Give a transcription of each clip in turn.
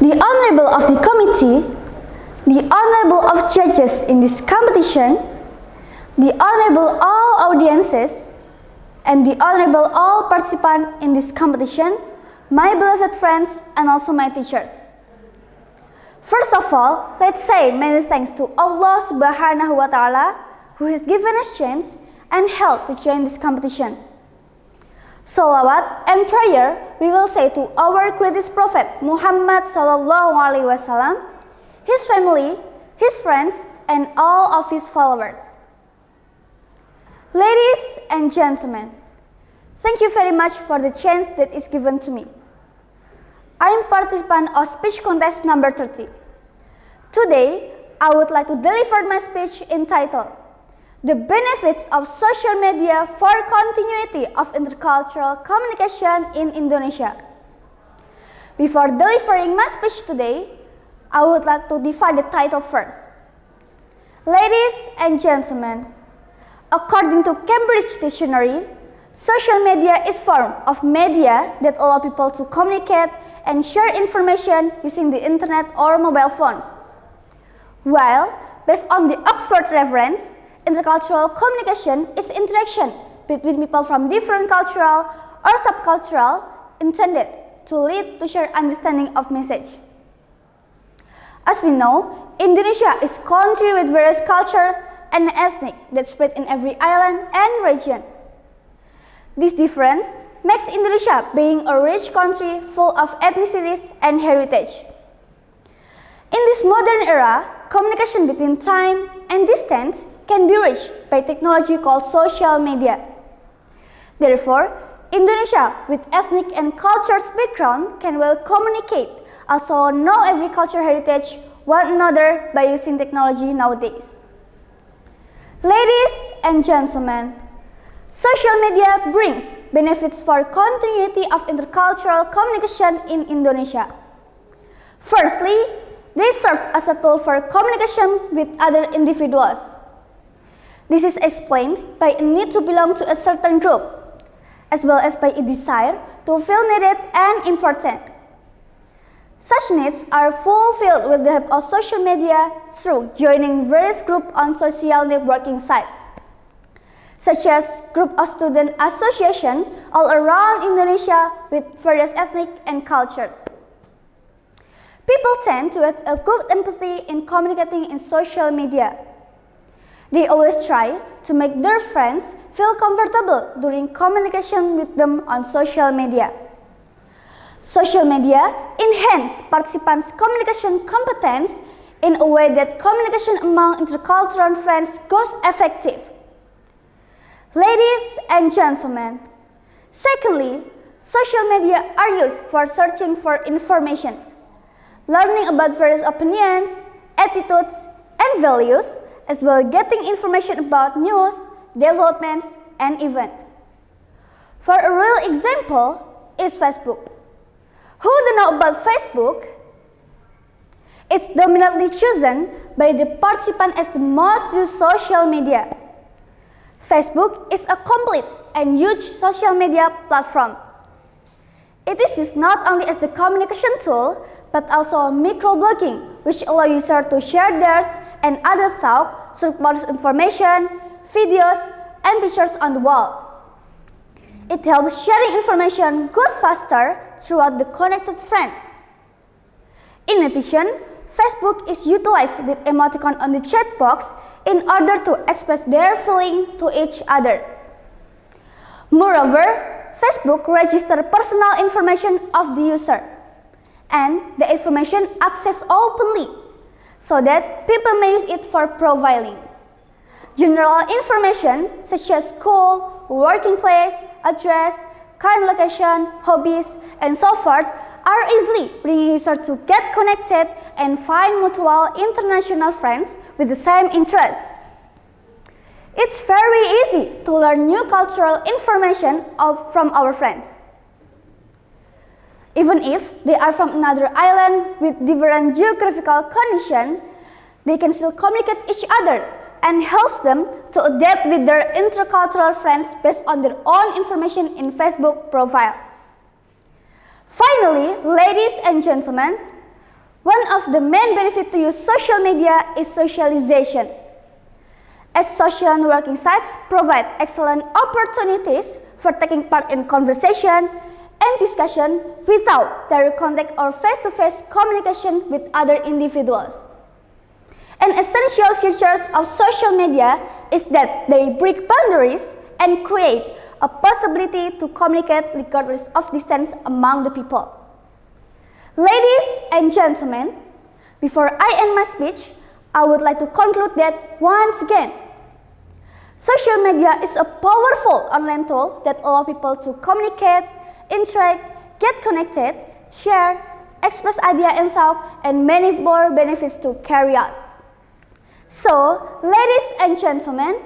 The Honorable of the Committee, the Honorable of Judges in this competition, the Honorable all audiences, and the Honorable all participants in this competition, my beloved friends and also my teachers. First of all, let's say many thanks to Allah subhanahu wa ta'ala who has given us chance and help to join this competition. Salawat and prayer we will say to our greatest prophet Muhammad sallallahu alaihi wasallam, his family, his friends, and all of his followers. Ladies and gentlemen, thank you very much for the chance that is given to me. I am participant of speech contest number 30. Today, I would like to deliver my speech entitled The Benefits of Social Media for Continuity of Intercultural Communication in Indonesia. Before delivering my speech today, I would like to define the title first. Ladies and gentlemen, according to Cambridge Dictionary, social media is form of media that allow people to communicate and share information using the internet or mobile phones. While, based on the Oxford reference, intercultural communication is interaction between people from different cultural or subcultural intended to lead to shared understanding of message. As we know, Indonesia is country with various culture and ethnic that spread in every island and region. This difference makes Indonesia being a rich country full of ethnicities and heritage. In this modern era, communication between time and distance can be reached by technology called social media. Therefore, Indonesia with ethnic and cultural background can well communicate also know every culture heritage one another by using technology nowadays. Ladies and gentlemen, social media brings benefits for continuity of intercultural communication in Indonesia. Firstly, they serve as a tool for communication with other individuals. This is explained by a need to belong to a certain group, as well as by a desire to feel needed and important. Such needs are fulfilled with the help of social media through joining various groups on social networking sites, such as group of student association all around Indonesia with various ethnic and cultures. People tend to have a good empathy in communicating in social media. They always try to make their friends feel comfortable during communication with them on social media. Social media enhance participants' communication competence in a way that communication among intercultural friends goes effective. Ladies and gentlemen, secondly, social media are used for searching for information, learning about various opinions, attitudes, and values, as well getting information about news, developments, and events. For a real example is Facebook. Who don't know about Facebook? It's dominantly chosen by the participant as the most used social media. Facebook is a complete and huge social media platform. It is used not only as the communication tool, but also microblogging, which allow users to share theirs and other thoughts, support information, videos, and pictures on the wall. It helps sharing information goes faster throughout the connected friends. In addition, Facebook is utilized with emoticon on the chat box in order to express their feeling to each other. Moreover, Facebook registers personal information of the user and the information accessed openly so that people may use it for profiling. General information such as school, working place, address, current location, hobbies, and so forth are easily bringing users to get connected and find mutual international friends with the same interests. It's very easy to learn new cultural information of, from our friends. Even if they are from another island with different geographical condition, they can still communicate each other and helps them to adapt with their intercultural friends based on their own information in Facebook profile. Finally, ladies and gentlemen, One of the main benefits to use social media is socialization. As social networking sites provide excellent opportunities for taking part in conversation and discussion without direct contact or face-to-face -face communication with other individuals. An essential feature of social media is that they break boundaries and create a possibility to communicate regardless of distance among the people. Ladies and gentlemen, before I end my speech, I would like to conclude that once again, social media is a powerful online tool that allows people to communicate, interact, get connected, share, express idea and thoughts, and many more benefits to carry out. So, ladies and gentlemen,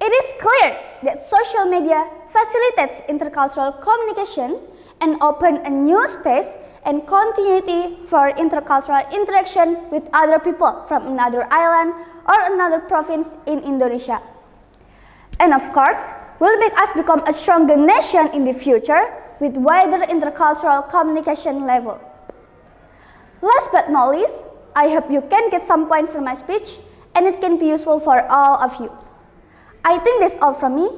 it is clear that social media facilitates intercultural communication and open a new space and continuity for intercultural interaction with other people from another island or another province in Indonesia. And of course, will make us become a stronger nation in the future with wider intercultural communication level. Last but not least, I hope you can get some point from my speech and it can be useful for all of you. I think that's all from me.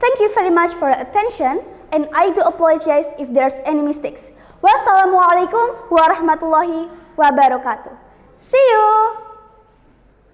Thank you very much for your attention and I do apologize if there's any mistakes. Wassalamualaikum warahmatullahi wabarakatuh. See you!